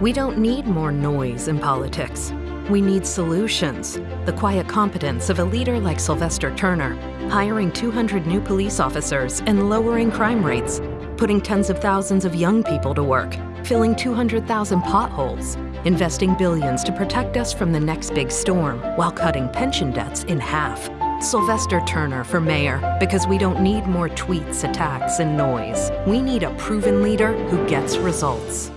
We don't need more noise in politics. We need solutions. The quiet competence of a leader like Sylvester Turner, hiring 200 new police officers and lowering crime rates, putting tens of thousands of young people to work, filling 200,000 potholes, investing billions to protect us from the next big storm while cutting pension debts in half. Sylvester Turner for mayor because we don't need more tweets, attacks, and noise. We need a proven leader who gets results.